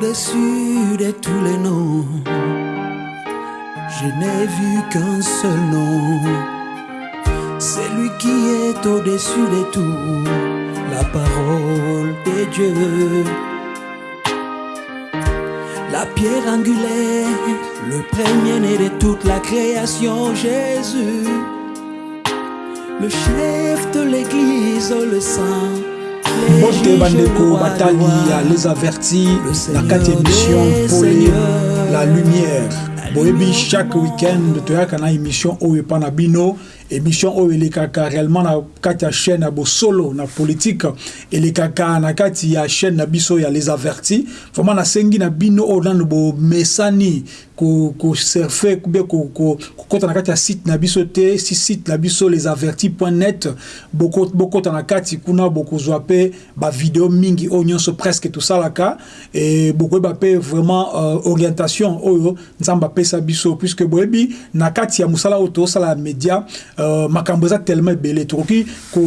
au-dessus de tous les noms. Je n'ai vu qu'un seul nom. C'est lui qui est au-dessus de tout. La parole de Dieu. La pierre angulaire, le premier-né de toute la création, Jésus. Le chef de l'église, le saint. Bote bandeko batali ya les avertis na kati émission pole la lumière. Boyebi chaque week-end toyaka na émission oyo epa na bino émission oyo elekaka réellement na kati ya chaîne ya bosolo na politique elekaka na kati ya chaîne na biso ya les avertis. Vraiment nasengi na bino oyo nano bomesani kosurfe kubie kokɔta na kati ya site na biso te si site na biso les avertis point net. Bokɔta na kati kuna bokozwa mpe bavideo mingi oyo nyonso presque tosalaka. E bokoyeba mpe vraiment euh, orientation oyo nzambe apesa biso puisque boyebi na kati ya mosala oyo tosala ya média euh, makambo eza tellement ebele. Tokoki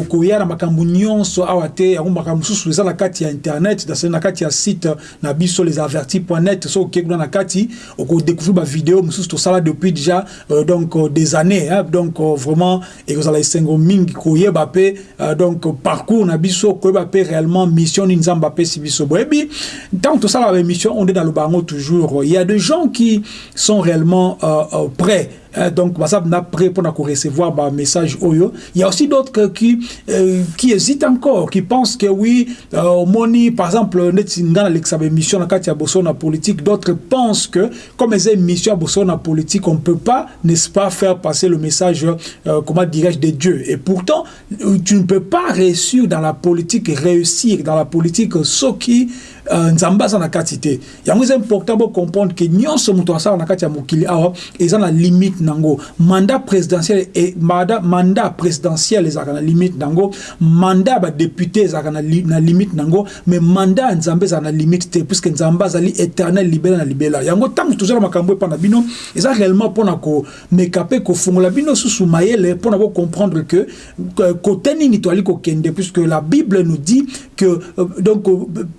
koya na makambo nyonso awa te. Yango makambo mosusu kati ya internet na kati ya site na biso les avertis point net. Na kati okodécouvrir ba vidéo mosusu tosala depuis déjà euh, donc euh, des années hein, donc euh, vraiment ekozala esengo mingi koyeba mpe euh, donc parcours na biso koyeba mpe réellement mission nini nzambe apesi biso. Boyebi ntango tosala baémission on est dans le bango toujours. Il y a des gens qui sont réellement euh, euh, prêts Euh, donc baza na prêt pour recevoir ba message oyo il y a aussi d'autres qui euh, qui hésitent encore qui pensent que oui euh, moni par exemple neti ngana lekisa ba émission na kati ya boso na politique d'autres pensent que comme eza émission ya boso na politique on peut pas n'est-ce pas faire passer le message euh, comment dirais-je de Dieu et pourtant tu ne peux pas réussir dans la politique réussir dans la politique soki uh, nzambe aza na kati te. Yango eza important bocomprendre ke nyonso moto asala na kati ya mokili awa eza na limite nango. Mandat présidentiel e, mandat, présidentiel ezalaka na limite nango. Mandat ya badepute ezalaka na, li, na limite nango. Mais mandat ya nzambe na limite te puisque nzambe azali éternel libela na libela yango ntango tozala makambo epa na bino eza réellement mpona komeka mpe kofungola bino susu mayele mpona bocomprendre que kote nini toali kokende puisque la bible nous dit que euh, donc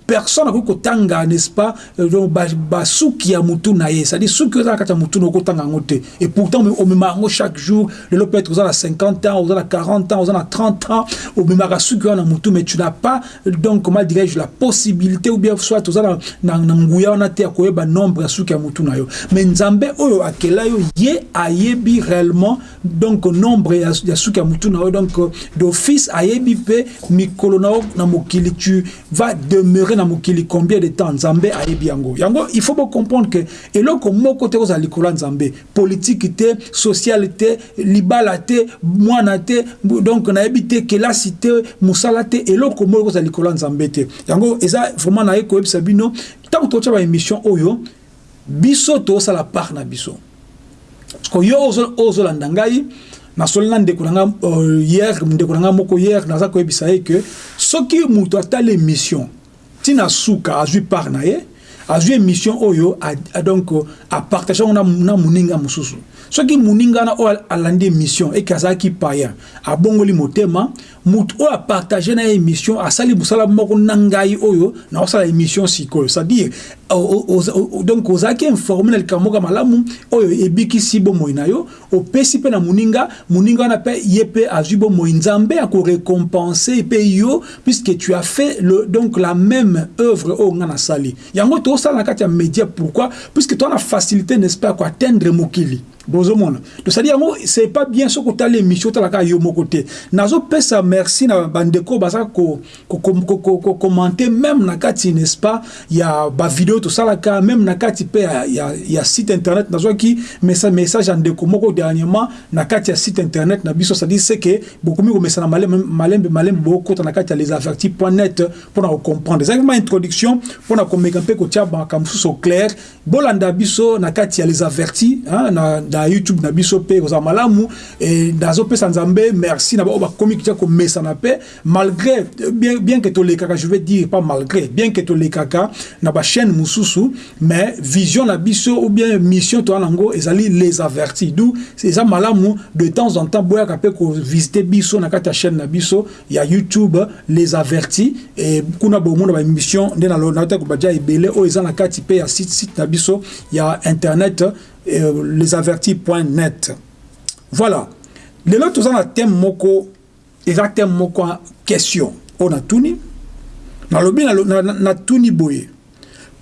personne akoki kotanga n'est-ce pas donc basuki ya mutu na ye. C'est-à-dire suki oza na kati ya mutu na okotanga yango te. Et pourtant omema yango chaque jour. Lelo peut-être oza na 50 ans oza na 40 ans oza na 30 ans omemaka suki wana na mutu mais tu n'as pas donc comment dirais-je la possibilité ou bien soit oza na, na, nguya wana te ya koyeba nombre ya suki ya mutu na yo. Mais nzambe oyo akela yo ye ayebi réellement donc nombre ya, suki ya mutu na yo. Donc d'office ayebi mpe mikolo na yo na mokili. Tu vas demeurer na mokili combien de temps nzambe ayebi yango. Yango il faut comprendre que eloko moko te kozala likolo nzambe. Politique te sociale te libala te mwana te donc nayebi te kelasi te mosala te eloko moko kozala likolo nzambe te. Yango eza vraiment naye koyebisa bino ntango totya baémission oyo biso tosala part na biso. Parceke yo ozolanda ngai nasoli na ndeko na nga uh, hier ndeko na nga moko hier naza koyebisa ye ke soki moto atali émission ntina suka azwi part na ye azwi émission oyo donc apartage yango na moninga mosusu soki moninga wana oyo alandi émission eke azalaki payen abongoli motema motu oyo apartage na ye émission asali mosala moko na ngai oyo naosala émission sikoyo. C'est-à-dire donc ozalaki informe na likambo moko ya malamu oyo ebikisi bomoi na yo opesi mpe na moninga moninga wana mpe ye mpe azwi bomoi. Nzambe akorécompense mpe yo puisque tu as fait le, donc la même œuvre oyo nga nasali. Yango tosala na kati ya média pourquoi? Puisque toa na facilité n'est-ce pas koatteindre mokili bozomona tosali yango c'est pas bien soki otala émission otalaka yo moko te nazopesa merci na bandeko baza kokommente même na kati n'est-ce pas ya bavideo tosalaka même na kati ya, site internet message, ya ndeko moko dernièrement na kati ya site internet na biso c'est-à-dire c'est que bokomi komesana malembe malembe bokota na kati ya les avertis point net mpona kocomprendre ezalaki ma introduction mpona komeka mpe kotia makambo mosusu au clair. Bolanda biso na kati ya hein, na youtube na biso mpe kozala malamu e, nazopesa nzambe merci na bao bakomi kitya komesana mpe malgré bien, bien que tolekaka je veux dire pas malgré bien que tolekaka na bachaîne mosusu mais vision na biso ou bien mission toza nango ezali les avertis. Du eza malamu de temps en temps boyaka mpe kovisite biso na kati ya chaîne na biso ya youtube les avertis e kuna bomona baémission nde nalota kobadia ebele oyo eza na kati mpe ya site site na biso ya internet euh, lesavertis.net voilà. Lelo toza na thème moko eza thème moko question. Oyo natuni nalobi natuni boye.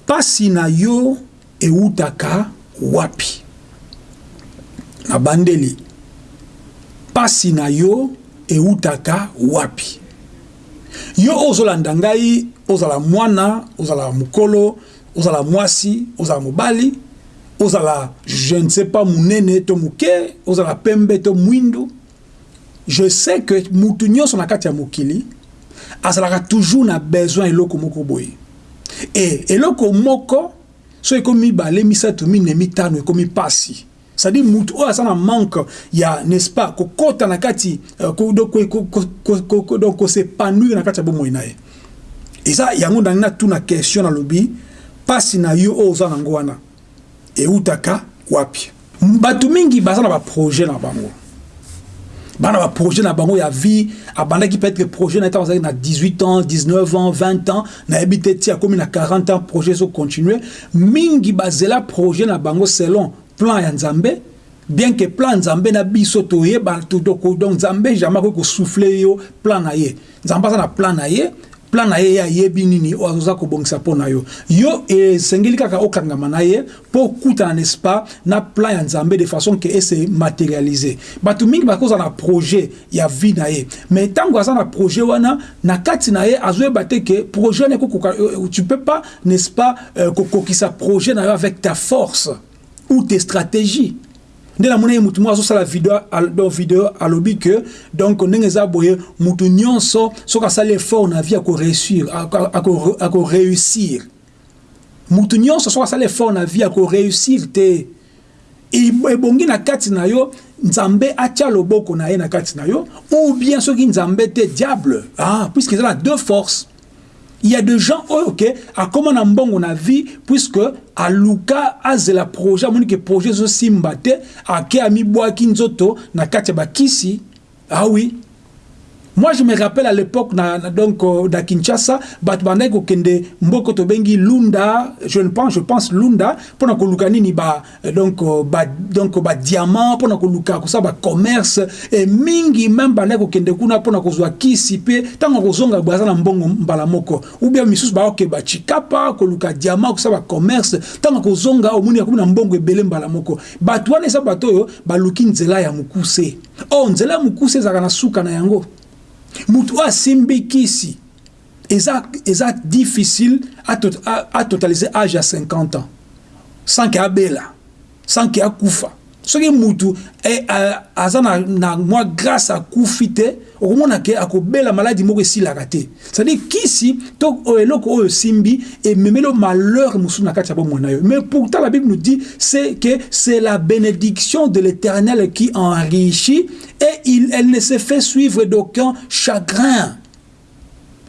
Pasi na yo eutaka wapi. Na bandeli. Pasi na yo eutaka wapi. Yo oyo ozolanda ngai ozala mwana ozala mokolo ozala mwasi ozala mobali ozala je ne sais pas monene to moke ozala pembe to mwindu. Je sais que mutu nyonso na kati ya mokili azalaka toujours na besoin eloko moko boye. E eloko moko so ekomi mibale misato mine mitano ekomi pasi. C'est-à-dire mutu oyo aza na manque ya n'est-ce pas kokɔta na kati donc kosepanouir na kati ya bomoi na ye. Eza yango ndangi natuna question nalobi mpasi na yo oyo oza nango wana eutaka wapi? Bato mingi baza na baprojet na bango. Bana baprojet na bango ya vie abandaki peut-être projet na ntango azalaki na 18 ans 19 ans 20 ans nayebi te ti akomi na 40 ans projet ezocontinue mingi bazela projet na bango selon plan ya nzambe bien que plan nzambe na biso toyeba donc nzambe jamais akoki kosouffle yo plan na ye. Nzambe aza na plan na ye plan na ye ye ayebi nini oyo azoza kobongisa mpo na yo. Yo esengeli kaka okangama na ye mpo okutana n'est-ce pas na plan ya nzambe de façon ke ese matérialise bato mingi bakozala na projet ya vie na ye. Mais ntango aza na projet wana na kati na ye azoyeba te ke projet wana ekokoka tu peux pas n'est-ce pas euh, kokokisa projet na yo avec ta force ou tes stratégies nde namoni ye mutu moko azosala video video alobi ke donc ndenge eza boye mutu nyonso soki asali effort na vie akoréussir akoréussir. Mutu nyonso soki asali effort na vie akoréussir te. Ebongi na kati na yo nzambe atia loboko na ye na kati na yo ou bien soki nzambe te diable ah, puisque eza na deux forces il y a des gens oyo ke akóma na mbongo na vie puisque aluka azela projet amoni ke projet ezosimba te ake amibwaki nzoto na kati ya bakisi. Ah oui moi je me rappelle à l'époque na, na, donc uh, na kinshasa bato bandaki kokende mboko tobengi lunda je ne pense je pense lunda mpona koluka nini ba donc uh, ba donc ba diamant mpona koluka kosala ba commerce e mingi même bandaki kokende kuna mpona kozwa kisi mpe ntango kozonga boye aza na mbongo mbala moko. Ou bien misusu baokeba chikapa koluka diamant kosala ba commerce ntango kozonga omoni akomi na mbongo ebele mbala moko. Bato wana eza bato oyo baluki nzela ya mokuse. O nzela ya mokuse ezalaka na suka na yango mutu oyo asimbi kisi. Eza, eza difficile atotalize age ya 50 ans. Sans ke abela sans ke akufa soki mutu e, aza na, na mwa grâce akufi te okomona ke akobela maladi moko esilaka te. Cestadire kisi to eloko oyo esimbi ememeli malheur mosusu na kati ya bomoi na mais pourtant la bible nous dit c'est que c'est la bénédiction de l'éternel qui enrichit et il, elle ne se fait suivre d'aucun chagrin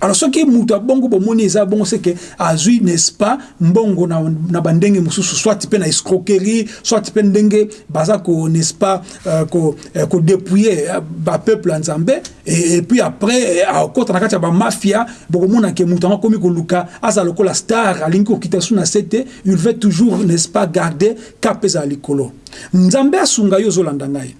alors soki mutu abongo bomoni eza bongo seke azwi n'est-ce pas mbongo na, na bandenge mosusu soit mpe na escroquerie soit mpe ndenge baza ko n'est-ce pas euh, kodépouiller ko, ko bapeuple ya nzambe et, et puis après akota na kati ya bamafia bokomona ke mutu yango akomi koluka aza lokola star alingi kokita su na se te il veut toujours n'est-ce pas garder cap ezala likolo. Nzambe asunga yo ozolanda ngai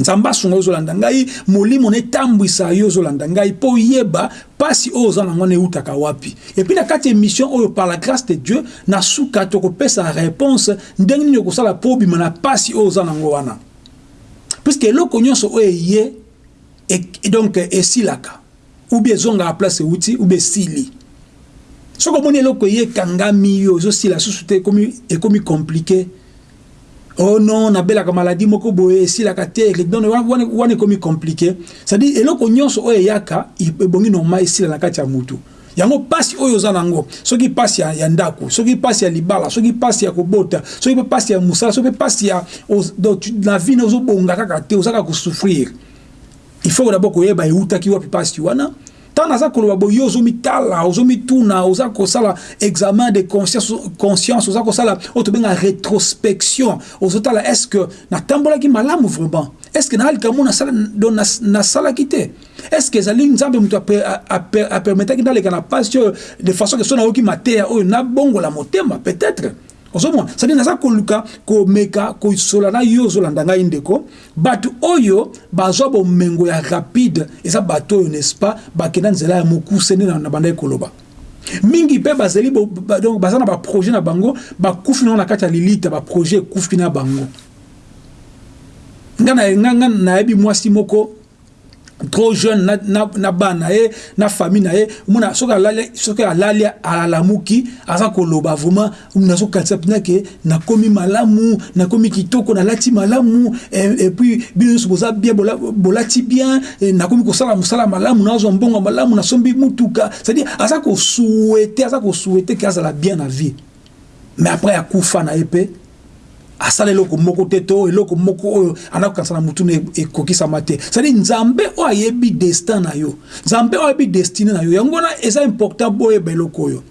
nzambe asunga yo ozolanda ngai molimo netambwisa yo ozolanda ngai mpo oyeba mpasi oyo oza nango na eutaka wapi. Epuis na kati ya émission oyo par la grâce de dieu na suka tokopesa réponse ndenge nini okosala mpo obima na mpasi oyo oza nango wana. Puiske eloko nyonso oyo eye donc esilaka ubi ezongaka place euti ubi esili. Soki omoni eloko eye ekangami yo ezosila susu te ekomi compliqué oh non nabelaka maladie moko boye esilaka te. Donc wana ekomi compliqué. C'est-à-dire eloko nyonso oyo eyaka ebongi normal esila na kati ya mutu. Yango mpasi oyo oza nango soki mpasi ya, ya ndako soki mpasi ya libala soki mpasi ya kobota soki mpe mpasi ya mosala soki mpe mpasi ya na vie ne ozobonga kaka te oza kaka kosouffrir. Il faut d'abord koyeba eutaki wapi mpasi wana ntango naza koloba boye yo ozomitala ozomituna oza kosala examen de conscience, oza kosala oyo tobenga rétrospection. Ozotala est ce que natambolaki malamu vraiment? Est ce que nayali kamo nasalaki te? Est ce que ezali nzambe moto apermetaki ndaleka na pasi oyo de façon ke so nayoki mateya oyo nabongola motema peut-être? Ozomona sadi naza koluka komeka kosola na yo ozolanda ngai ndeko. Bato oyo bazwa bomengo ya rapide eza bato oyo n'est-ce pas bakenda nzela ya mokuse nde na bandaki koloba. Mingi mpe bazali baza na baprojet na bango bakufi nango na kati ya lilita baprojet ekufi na bango. Ngai nayebi mwasi moko trop jeune na, na, na bana na ye na famille na ye omona soki alali soki alali alalamuki aza koloba vraiment nazokanisa mpena ke nakomi malamu nakomi kitoko nalati malamu epuis bino nyonso boza bien bolati bien nakomi kosala mosala malamu nazwa mbongo malamu nasombi mutuka c'est-à-dire aza kosuete aza kosuete ke azala bien na vie. Mais après akufa na ye mpe asala eloko moko te to eloko moko oyo anakokanisa na mutu ekokisama te. Cestadire nzambe oyo ayebi destin na yo nzambe oyo ayebi destine na yo yango wana eza important boyeba eloko oyo.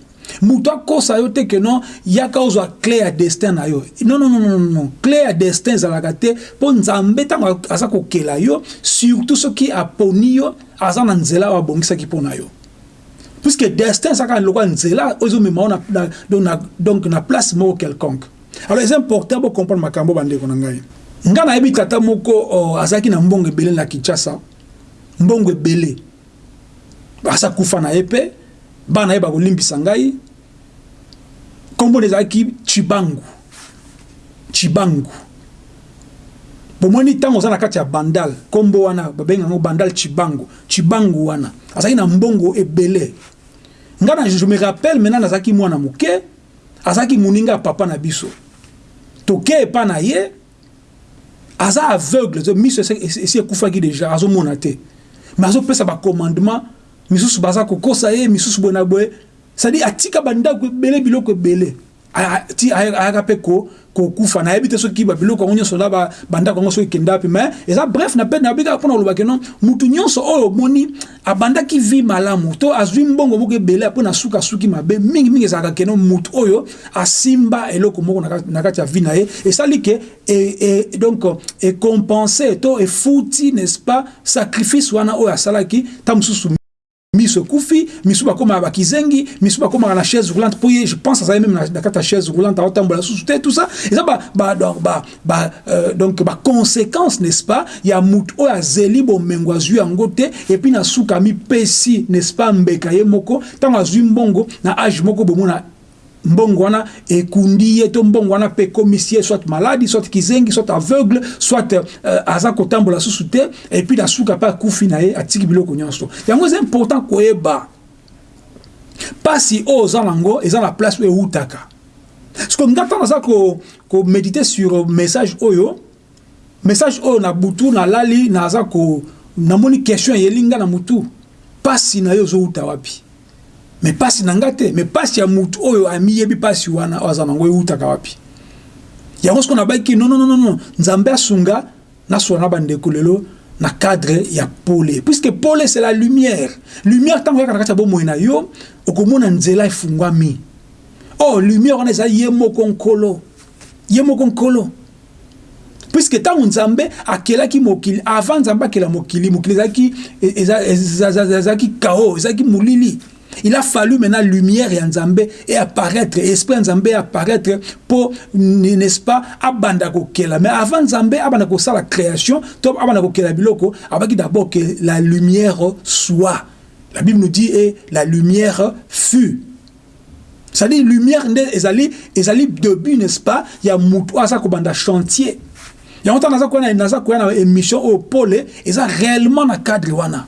Moto akosa yo te ke non yaka ozwa cle ya destin na yo. Non non non non non cle ya destin ezalaka te mpo nzambe ntango aza kokela yo surtout soki aponi yo aza na nzela oyo abongisaki mpo na yo. Puisque destin ezalaka lokwa nzela oyo ezomema yo donc na place moko quelconque alors eza important bocomprendre makambo bandeko na ngai. Ngai nayebi tata moko oh, azalaki na mbongo ebele na kinshasa. Mbongo ebele. Aza kufa na ye mpe bana ye bakolimbisa ngai. Nkombo ezalaki chibangu. Chibangu. Bomoni ntango oza na kati ya bandal nkombo wana babengango bandal chibangu. Chibangu wana. Azalaki na mbongo ebele. Ngai na je me rappelle maintenant nazalaki mwana moke azalaki moninga ya papa na biso. Toke epa na ye aza aveugle miso esi ekufaki déjà azomona te. Mais azopesa bacommandement misusu baza kokosa ye misusu boye na boye. Cestadire atika bandako ebele biloko ebele ayaka mpe kokufa nayebi te soki babiloko yango nyonso na bandako yango soki ekenda wapi. Mais eza bref na mpe nayebi kaka mpona kolobaki non mutu nyonso oyo omoni abandaki vi malamu. To azwi mbongo moko ebele mpo na suka suki mabe mingimingi ezalaka keno mutu oyo asimba eloko moko na kati ya vi na ye. Esali ke donc ekompense to efuti n'est-ce pas sacrifice wana oyo asalaki ta mosusu miso ekufi misu bakomaka bakizengi misu bakomaka na chaise roulante. Mpo je pense azali même na kati ya chaise roulante aotambola susu te tout ça. Eza donc baconséquence n'est-ce pas? Ya mutu oyo azeli bomengo azwi yango te epuis na suka amipesi n'est-ce pas mbeka ye moko ntango azwi na age moko bomona mbongo wana ekundi ye to mbongo wana mpe soit maladi soit kizengi soit aveugle soit uh, aza kotambola susu te epuis na suka mpe akufi na ye atiki biloko nyonso. Yango eza important koyeba. Mpasi oyo oza nango eza na place oyo eutaka ceke nga ntango aza komedite ko sur message oyo message oyo na butu nalali naza namoni question eyeli nga na mutu. Mpasi na ye ozouta wapi? Me pasi na nga te me pasi ya mutu oyo amiyebi pasi wana. Oyo aza nango eutaka wapi? Yango soko nabaki nonnonono nzambe asunga nasola na bandeko lelo na cadre ya pole. Puisque pole c'est la lumière. Lumière ntango oyaka na kati ya bomoi na yo okomona nzela efungwami. Oh lumière wana eza ye moko nkolo. Ye moko nkolo. Puisque ntango nzambe akelaki mokili avant nzambe akela mokili mokili ezalaki ezalaki kao ezalaki molili il a fallu maintenant lumière ya nzambe et apparaître esprit nzambe apparaître pour n'est-ce pas abanda kokela. Mais avant nzambe abanda kosala création to abanda kokela biloko abaki d'abord que la lumière soit. La bible nous dit et la lumière fut. C'est-à-dire lumière ezali ezali début n'est-ce pas? Ya mutu oyo aza kobanda chantier. Yango ntango naza koya na émission oyo pole eza réellement na cadre wana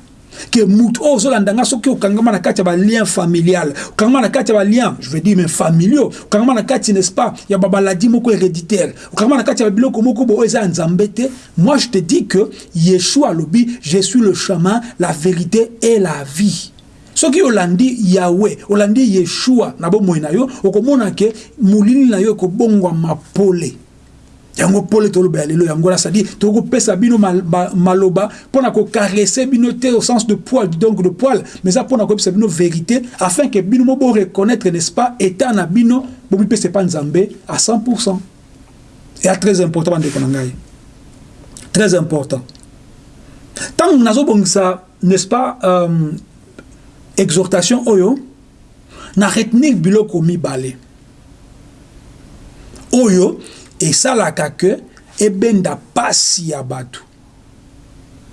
ke mutu oyo ozolanda nga soki okangama na kati ya balien familial okangama na kati ya je veux dire mais familiaux okangama na kati n'est-ce pas ya moko héréditaire okangama na kati ya babiloko moko bo oyo eza ya nzambe te. Moi je te dis que yeshua alobi je suis le chemin la vérité et la vie. Soki olandi yawe olandi yeshua na bomoi yo okomona ke molili na yo ekobongwama pole yango pole toloba ya lelo yango wana cestadire tokopesa bino maloba mpona kokarese bino te au sens de poil donc de poil mais eza mpona koyebisa bino vérité afin ke bino mo boreconnaître n'est-ce pas état na bino bomipesa epa nzambe à 100 eya très important bandeko na ngai. Très important. Ntango nazobongisa n'est-ce pas euh, exhortation oyo na retenir biloko mibale. Oyo esalaka ke ebenda pasi ya bato.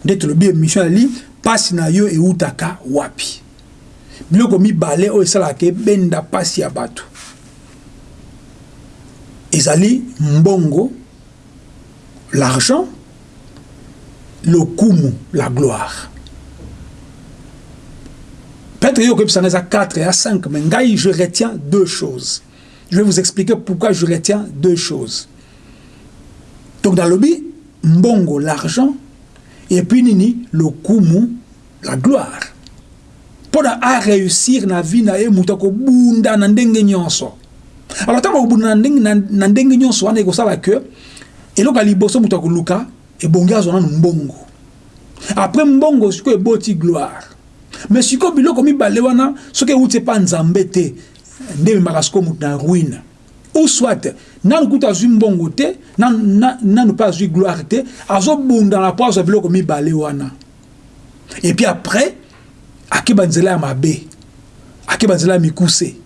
Nde tolobi émission yali pasi na yo eutaka wapi? Biloko mibale oyo esalaka ebenda pasi ya bato. Ezali mbongo l'argent lokumu la gloire. Peut-être yo okebisanga eza 4 ya 5 mais ngai je retiens deux choses. Je vais vous expliquer pourquoi je retiens deux choses donc dans lobby mbongo l'argent et puis nini lokumu la gloire. Mpona aréussir na vie na ye moto akobunda na ndenge nyonso. Alors ntango akobunda na ndenge nyonso wana ekosala ke eloko ya liboso moto akoluka ebongi azwa nanu mbongo. Après mbongo sikoyo eboti gloire. Mais sikoyo biloko mibale wana soki euti epa nzambe te nde ememaka sikoyo moto na ruine. Ou soit nanu kuta azwi mbongo te nanu mpe azwi gloire te azobundana mpo azwa biloko mibale wana. Et puis après akeba nzela ya mabe akeba nzela ya mikuse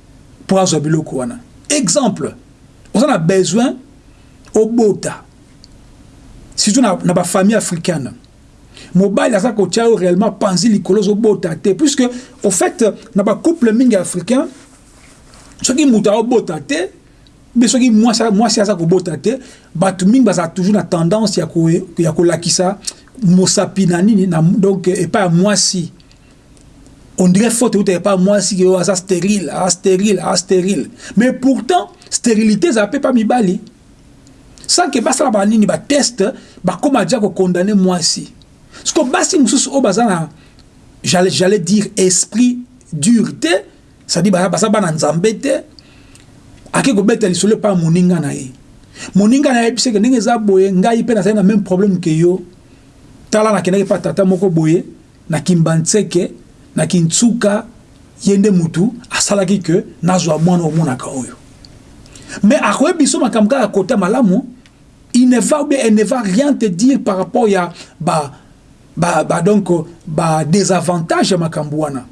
mpo azwa biloko wana. Exemple oza na besoin obota. Surtout na, na bafamille africaine. Mobali aza kotia yo réellement panzi likolo ozobota te puisque au fait na bacouple mingi africain soki moto aobota te mpe soki mwasi aza kobota te bato mingi bazala toujours na tendance ya kolakisa mosapi na nini na, donc epai ya mwasi on dirait faute euta epai ya mwasi ke oyo aza stérile aza stérile aza stérile. Mais pourtant stérilité ezala mpe pa mibali sans ke basala banini bateste bakóma dia kokondane mwasi siko basi mosusu oyo baza na j'allais dire esprit dur te c'est-à-dire baza bana nzambe ake kobeta lisolo epai ya moninga na ye. Moninga na ye biseke ndenge eza boye ngai mpe nazali na même problème ke yo. Tala nakendaki mpa tata moko boye na kimbantseke na kintsuka ye nde mutu asalaki ke nazwa mwana omonaka oyo. Mais akoyebi biso makambo kaka kota malamu il ne va ou bien elle ne va rien te dire par rapport ya ba, ba, ba donc ba désavantage ya makambo wana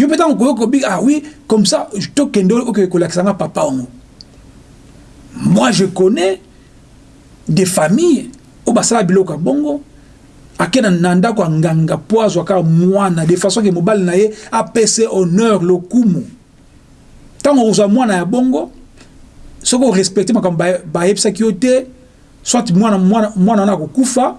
yo mpe ntango koyoka obi ah oui comme ça tokende okoki kolakisanga papa ongo. Moi je connais des familles oyo basala biloko ya bongo ake na ndako ya nganga mpo azwaka mwana de façon ke mobali na ye apese honneur lokumu. Ntango ozwa mwana ya bongo soki orespecte makambo bayebisaki yo te soit mwana wana akokufa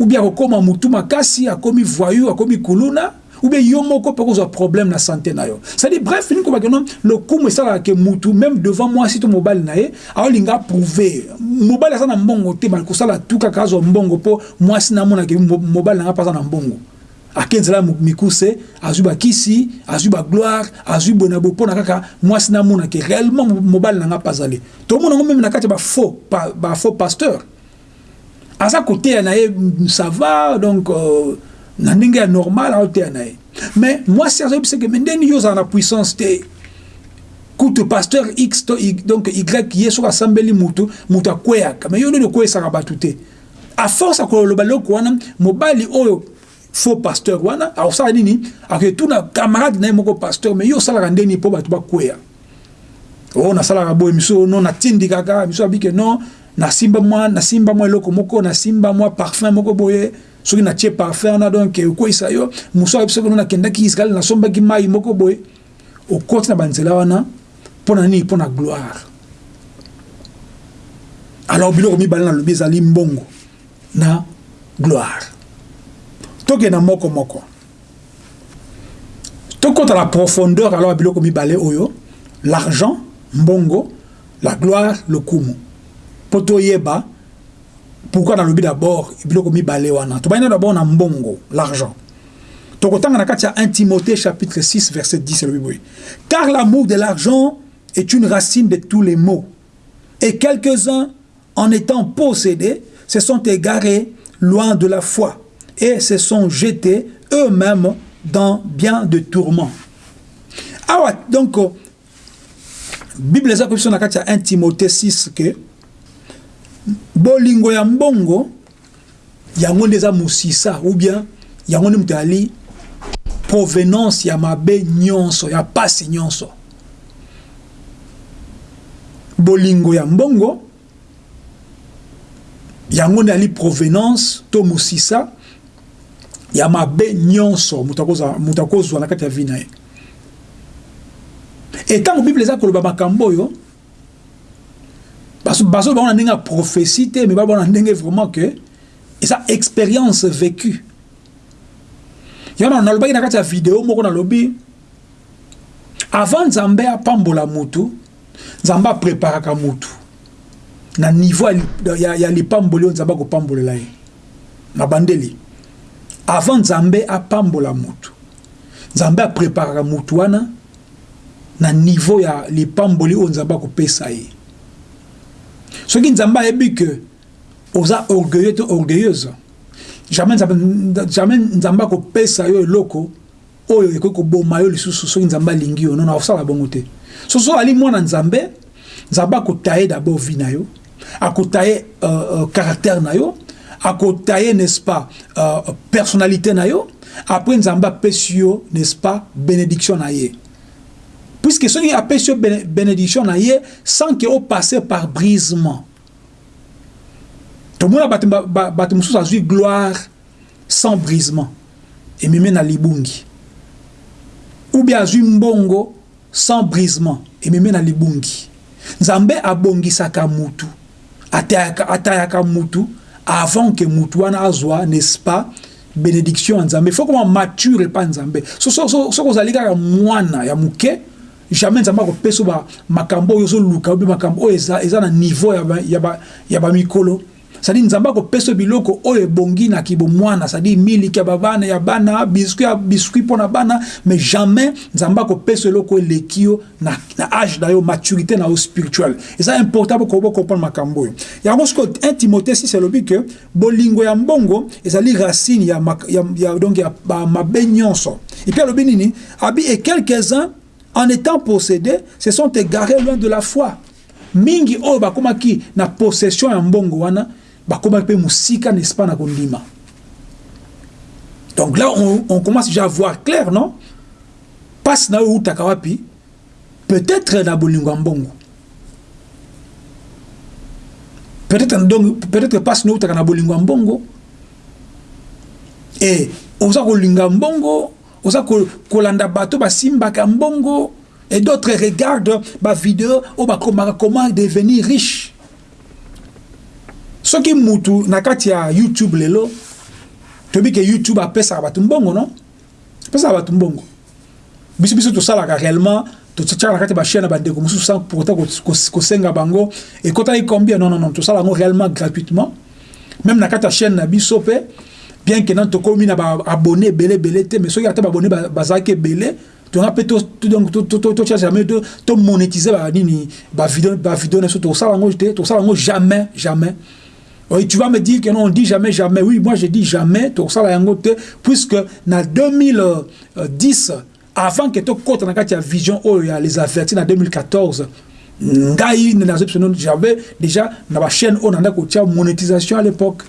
ou bien akokóma mutu makasi akomi voyu akomi kuluna ou bien yo moko mpe kozwa problème na santé na yo. C'est-à-dire bref fini kobaki no lokumu esalaka ke mutu même devant mwasi to mobali na ye aolinga approuve mobali aza na mbongo te bali kosala tu kaka azwa mbongo mpo mwasi namonaki mobali na nga mpe aza na mbongo. Ake nzela mikuse azwi bakisi azwi bagloire azwi boye na boye mpona kaka mwasi namonaki réellement mobali na nga mpe azali tomona ngo meme na kati ya bafaux bafaux pasteur. Aza koteya na ye ça va donc euh, na ndenge ya normal aoteya na ye. Mais mwasi azoyebiseke me ndeni yo ozala na puissance te? Kutu pasteur x to y, donc y ye soki asambeli mutu mutu akweyaka. Mais yo ndeni okweyisaka bato te? A force akoloba loko wana mobali oyo faux pasteur wana akosala nini? Akotuna camarade na ye moko pasteur mais yo osalaka ndeni mpo bato bakweya. O nasalaka boye miso no natindikaka miso abike non nasimba mwa nasimba mwa eloko moko nasimba mwa parfum moko boye soki natie parfum wana donc okweyisa yo. Mosu ayebi soki no nakendaki israel nasombaki mai moko boye. Okoti na banzela wana mpo na nini? Mpo na gloire. Alors biloko mibale nalobi ezali mbongo na gloire. Tokenda moko moko. À la profondeur alors biloko mibale oyo. L'argent mbongo la gloire le kumu po toyeba pourquoi nalobi d'abord biloko mibale wana? Tobayina d'abord na mbongo l'argent. Tokotanga na kati ya 1 timothée chapitre 6 verset 10 elobi boye car l'amour de l'argent est une racine de tous les maux. Et quelques-uns en étant possédés se sont égarés loin de la foi et se sont jetés eux-mêmes dans bien de tourments. Ah donc, euh, Bible eza kobiso na kati ya 1 Timothée 6 ke bolingo ya mbongo yango nde eza mosisa ou bien yango nde moto ali provenance ya mabe nyonso ya pasi nyonso. Bolingo ya mbongo yango nde ali provenance to mosisa ya mabe nyonso moto akozwa na kati ya vi na ye. E ntango bible eza koloba makambo oyo bazo bango na ndenge ya prophétie te me babona ndenge vraiment ke eza expérience vécue. Yango nalobaki na kati ya video moko nalobi avant nzambe apambola mutu nzambe apreparaka mutu na niveau ya, ya lipamboli oyo nzambe akopambolela ye na bandeli. Avant nzambe apambola mutu nzambe apreparaka mutu wana na niveau ya lipamboli oyo nzambe akopesa soki nzambe ayebi ke oza orgueilleux to orgueilleuse jamais nzambe, akopesa yo eloko oyo ekoki koboma yo lisusu soki nzambe alingi yo. Nono akosala bongo te. So so ali mwana nzambe nzambe akota ye d'abord vi na yo akota ye uh, uh, caractère na yo n'est-ce pas uh, personnalité na yo. Après nzambe apesi n'est-ce pas bénédiction na puisque soki apesi yo bénédiction na ye sans ke opasse par brisement tomona bato mosusu azwi gloire sans brisement ememi na libungi ou bien azwi mbongo sans brisement ememi na libungi nzambe abongisaka mutu atayaka, atayaka mutu avant que mutu wana azwa n'est-ce pas bénédiction ya nzambe faut koma mature epa nzambe soki so, so, ozali kaka mwana ya moke jamais nzambe akopesa makambo oyo ozoluka obi makambo oyo eza, eza na niveau ya bamikolo ba, ya ba sadi nzambe akopesa biloko oyo ebonginaki bomwana sadi miliki ya babana ya bana biskuit ya biskuit mpo na bana mais jamais nzambe akopesa eloko eleki yo na, na age na yo maturité na yo spirituel eza important bokocomprendre makambo oyo. Yango siko 1 timothée 6 elobi ke bolingo ya mbongo ezali racine ya, ya, ya, donc ya mabe nyonso. Epuis alobi nini? Abi et quelques-uns en étant possédés se sont égarés loin de la foi. Mingi oyo bakomaki na possession ya mbongo wana bakomaki mpe mosika n'est-ce pas na kondima. Donc là on, commence déjà à voir clair non? Mpasi na oyo eutaka wapi? Peut-être na bolingo ya mbongo. Peut-être mpasi na eutaka na bolingo ya mbongo. E oza kolinga mbongo oza kolanda bato basimbaka mbongo et d'autres regardent bavideo oyo bakomaka comment devenir riche. Soki mutu na kati ya youtube lelo toyebi ke youtube apesaka bato mbongo non? Apesaka bato mbongo. Biso biso tosalaka réellement totiaka na kati bachaine ya bandeko mosusu sans pourtant kosenga bango. Ekotaki combien? Non non non tosala yango réellement gratuitement. Même na kati ya chaîne na biso bien ke nani tokomi na baabonné ebele ebele te mais soki ata baabonné bazalaki ebele tonga mpe tocharge jamais tomonétise banini bavideo na biso tosala yango te tosala yango jamais jamais Oui, tu vas me dire que non, on dit jamais, jamais. Oui, moi je dis jamais, puisque dans 2010, avant que tu aies la vision, les avertis en 2014, j'avais déjà dans la chaîne, on a monétisation à l'époque.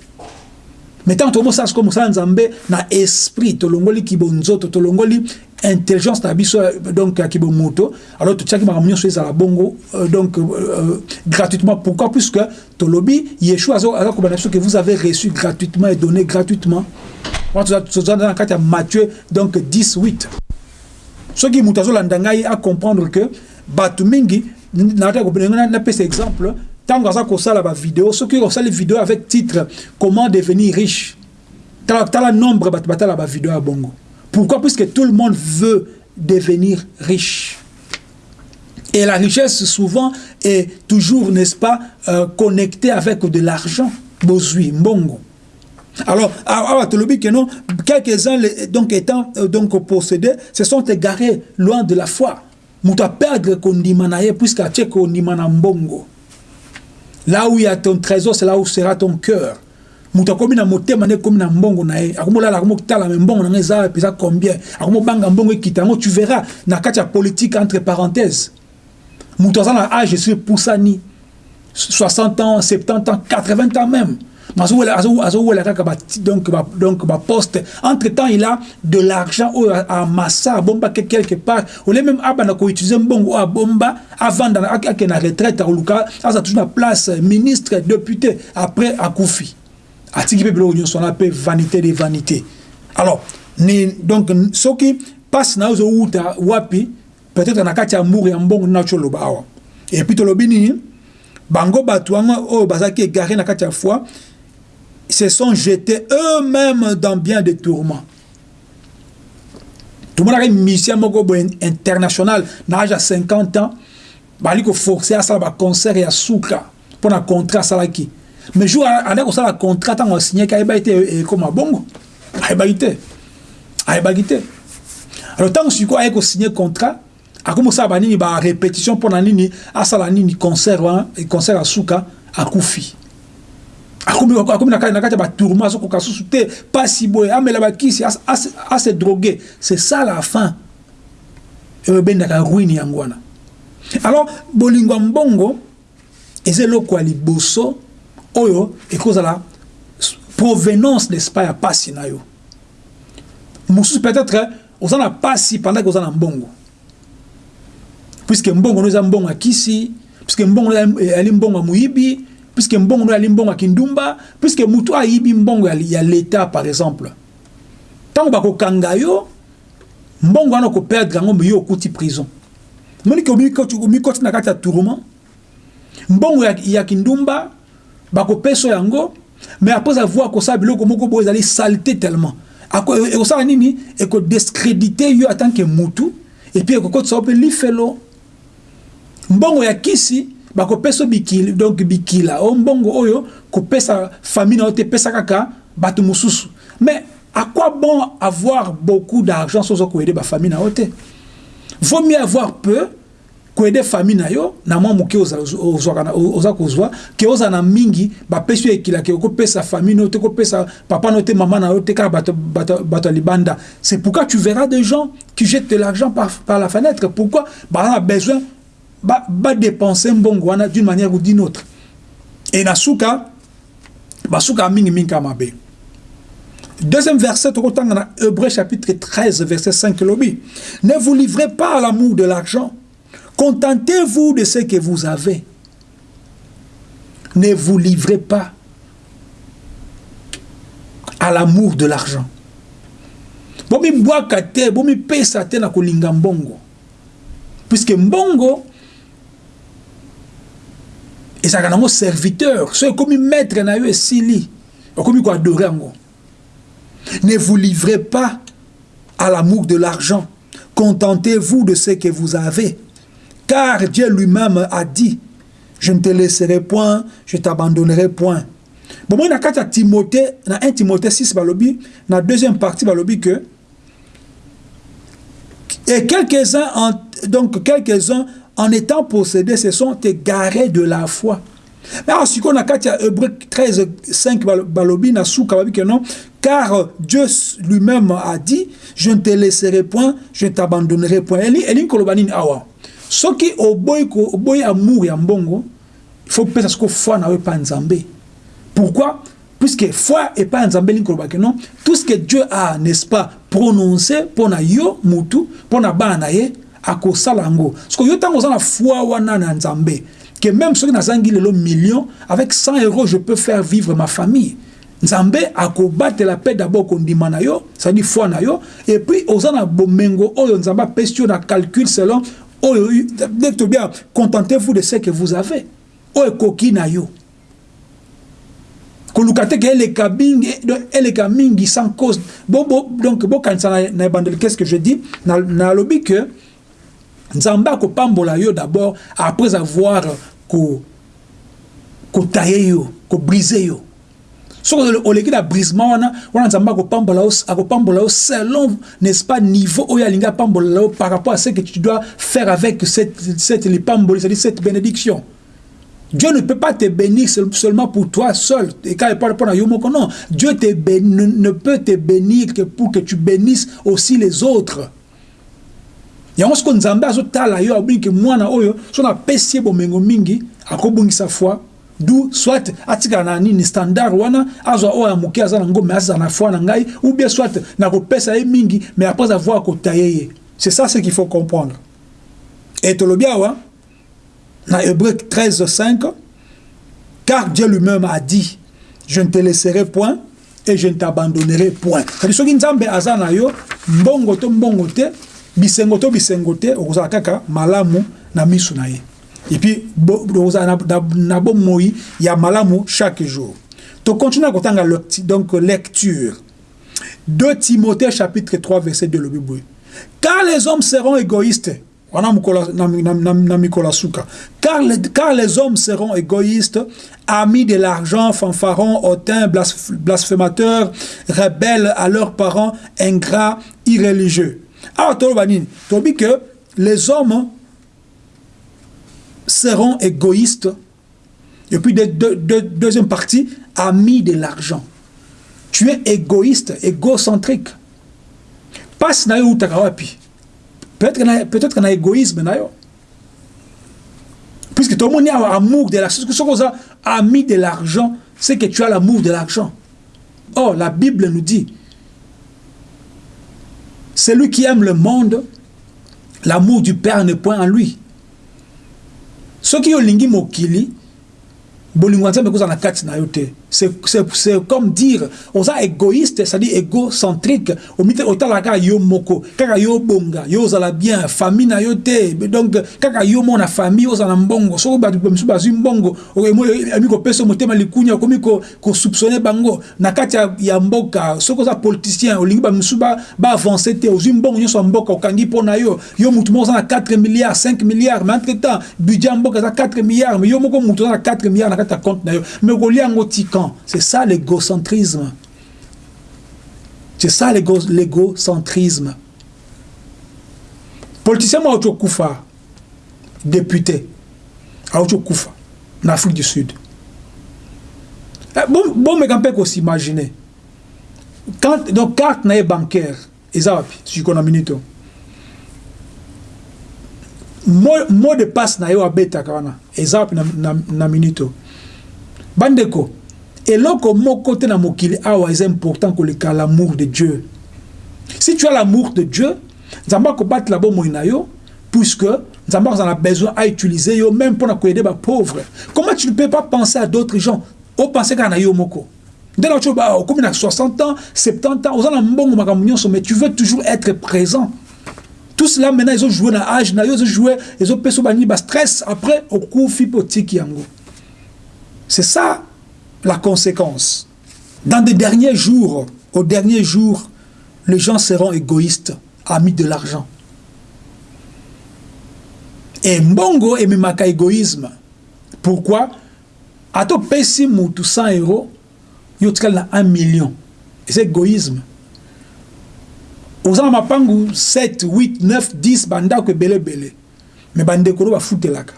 Tant que ça, comme ça, na esprit, tolongoli kibonzoto, tolongoli intelligence na biso donc ya kibomoto alors totiaki makambo nyonso ezala bongo euh, donc euh, gratuitement. Pourquoi? Puisque tolobi yeshua aza kobana biso que vous avez reçu gratuitement et donné gratuitement. Wana toza na kati ya matthieu donc 10 8 soki moto azolanda ngai acomprendre que bato mingi napesa exemple ntango aza kosala bavideo soki osali video avec titre comment devenir riche? Tala nombre bato batala bavideo ya bongo Pourquoi? Puisque tout le monde veut devenir riche. Et la richesse, souvent, est toujours, n'est-ce pas, euh, connectée avec de l'argent. Bozui, mbongo. Alors, non, quelques-uns donc étant euh, donc possédés, se sont égarés loin de la foi. Mouta perdre kondimanaye puisqu'à tche kondimana mbongo. Là où il y a ton trésor, c'est là où sera ton cœur. moto akomi na motema nde ekomi na mbongo na ye. Akomolala akomotala me mbongo na ngai eza mpeza combien? Mbongo tu verras na kati ya politique entre parenthèse moto aza na age esi epusani 60 ans 70 ans 80 ans même donc baposte entre temps il a de l'argent oyo amassa abombaki quelque part. Ole même abanda koutilize mbongo oyo abomba avanda ake na retraite akoluka aza toujours na place ministre député après wana mpe vanité de vanité alors ni donc wapi peut-être na kati ya mbongo nini bango bato wango oyo bazalaki égaré na kati ya foi se sont jetés eux-mêmes dans bien des tourments. Tomonaki misien moko boye international na age ya 50 ans bali koforce asala baconcert ya suka mpo na contrat asalaki mais jour ande kosala contrat ntango asignaki ayebaki te ekoma bongo? Ayebaki te ayebaki te alors ntango sikoyo aye kosigne contrat akomi kosala banini barépétition mpo na nini asala nini concert wana concert asuka akufi akomi na kati ya batourment azokoka susu te pasi boye amela bakisi ase drogué. C'est ça la fin. Oyo ebendaka ruine yango wana. Alors bolingo ya mbongo eza eloko ya liboso oyo ekozala provenance n'est-ce pas ya pasi na yo. Mosusu peut-être oza na pasi pendant oza na mbongo. Puisque mbongo no eza mbongo ya kisi puisque mbongo no ezali mbongo ya moyibi puisque mbongo ezali mbongo ya kindumba puisque motu ayibi mbongo ya l'état par exemple. Ntango bakokanga yo mbongo wana okoperdre yango me yo okuti prison. Monike omikoti na ya tourment mbongo ya, ya kindumba bakopesa yango mais après avoir kosala biloko moko boyo ezali saleté tellement. Ekosala nini? Ekodescrédite yo que mutu epuis ekokotisa mpe lifelo. Mbongo ya kisi bakopesa bikila donc bikila. O mbongo oyo kopesa famille na yo te epesa kaka bato mais à quoi bon avoir beaucoup d'argent bafamille na yo te? Vaut mieux avoir peu koyede famille na yo na oza ke oza na mingi bapesi yo ekila ke famille na papa na te mama na te kaka bato libanda. C'est pourquoi tu verras des gens qui jettent de l'argent par, par la fenêtre. Pourquoi? Baza na besoin badépense mbongo wana d'une manière ou d'une autre et na suka basuka ya mingimingi kaka mabe Deuxième verset, Hébreu chapitre 13, verset 5, lobby. Ne vous livrez pas à l'amour de l'argent. Contentez-vous de ce que vous avez. Ne vous livrez pas à l'amour de l'argent. Bomi bwaka te, bomi pesa te na kolinga mbongo. Puisque mbongo ezalaka nango serviteur. So ekomi maître na yo esili. Okomi ko adorer yango. Ne vous livrez pas à l'amour de l'argent. Contentez-vous de ce que vous avez. Car Dieu lui-même a dit, je ne te laisserai point, je t'abandonnerai point. Bon, moi, dans Timothée, dans 1 Timothée 6, balobi, la deuxième partie, balobi que, et quelques-uns, donc quelques-uns, en étant possédés, se sont égarés de la foi. Mais si on a Hébreu 13, 5, balobi, na souka, que non, car Dieu lui-même a dit, je ne te laisserai point, je ne t'abandonnerai point. Eli, eli, kolobanini awa. soki oboyi oboyi amour ya mbongo il faut pesa siko foi na yo epai nzambe pourquoi? Puisque foi nzambe elingi kolobaki non tout ce que dieu a n'est-ce pas prononcé mpo na yo mutu mpo na bana na ye akosala yango. Siko yo ntango oza na foi wana na nzambe que même soki nazangi lelo million avec 100 euros je peux faire vivre ma famille. Nzambe akobatela mpe d'abord kondima na yo cetadi foi na yo et puis oza na bomengo oyo nzambe apesi na calcul selon oyo to bien contentez-vous de ce que vous avez. Oyo ekoki na yo. Koluka te ke eleka mingi eleka mingi sans cause. Bo, bo, donc na, qu'est ce que je dis? Nalobi na ke nzambe akopambola yo d'abord après avoir kotaye ko yo kobrise yo soki oleki na brisement wana wana nzambe akopambola yo selon n'est-ce pas niveau oyo alingi apambola yo par rapport à ce que tu dois faire avec cette, cette c'est-à-dire cette bénédiction Dieu ne peut pas te bénir seulement pour toi seul. Et quand il parle pour non, Dieu ne peut te bénir que pour que tu bénisses aussi les autres. Yango siko nzambe mwana oyo mingi foi. Du soit na nini standard wana azwa oyo ya nango me azala na foi na ngai ou bien soit mingi mais après avoir ye c'est ça ce qu'il faut comprendre. Et dans Hébreu 13, 5, car Dieu lui-même a dit, je ne te laisserai point et je ne t'abandonnerai point. C'est-à-dire, na yo, to mbongo bisengo to bisengo malamu na na. Et puis, okozala na, na ya malamu chaque jour. To continue kotanga donc lecture. 2 Timothée chapitre 3 verset 2 le Bible. Car les hommes seront égoïstes car les, car les hommes seront égoïstes, amis de l'argent, fanfarons, hautains, blasphémateurs, rebelles à leurs parents, ingrats, irréligieux. Alors, tu dis que les hommes seront égoïstes. Et puis, de, de, de, deuxième partie, amis de l'argent. Tu es égoïste, égocentrique. Passe na yo peut-être qu'il y a peut-être un égoïsme d'ailleurs puisque tout le monde a amour de l'argent ce que ami de l'argent. C'est que tu as l'amour de l'argent. Or la Bible nous dit celui qui aime le monde. L'amour du Père n'est point en lui. Ceux qui ont lingi mokili bolingo nzambe kozala na kati na yo te c'est comme dire oza égoïste c'est-à-dire égocentrique. Omite otalaka kaka yo moko. Kaka yo bonga yo ozala bien famille na yo te. Donc kaka yo mo na famille ozala mbongo. Soki bato mosusu bazwi mbongo. Emi kopesa motema likunya okomi kosoupçonne bango. Na kati ya mboka soki oza politicien olingi bamisusu baavance te. Ozwi mbongo nyonso ya mboka okangi mpo na yo. Yo mutu moko oza na 4 milliards 5 milliards. Mais entre temps budget ya mboka eza 4 milliards. Mais yo moko mutu oza na 4 milliards na kati ya compte na yo. Mais kolia yango c'est ça l'égocentrisme. C'est ça l'égocentrisme. Politicien Maocho Koufa, député, Aocho Koufa, en Afrique du Sud. Eh, bon, bon, mais quand on s'imaginer. Quand, donc, carte n'est bancaire, ezawapi, si qu'on a minute. Mot de passe na abeta kana, ezawapi na, na, na minute. Bandeko, eloko moko te na mokili awa eza important koleka l'amour de dieu. Si tu as l'amour de dieu nzambe akobatela bomoi na yo puisque nzambe akozala na besoin autiliser yo même mpona koyede bapauvre comment tu ne peux pas penser à d'autres gens? Opense kaka na yo moko. Nde na okomi oh, na 60 ans 70 ans oza na mbongo makambo mais tu veux toujours être présent. Tout cela maintenant ezojouer na age na yo ezojouer ezopesa banini bastress après okufi mpe otiki yango. C'est ça la conséquence. Dans des derniers jours, au dernier jour, les gens seront égoïstes, amis de l'argent. Et Mbongo et Mimaka égoïsme. Pourquoi? Ato pesi mutu 100 euros, yo na 1 million. C'est égoïsme. ozala mapangu 7 8 9 10 bandako ebele ebele me bandekolo bafutelaka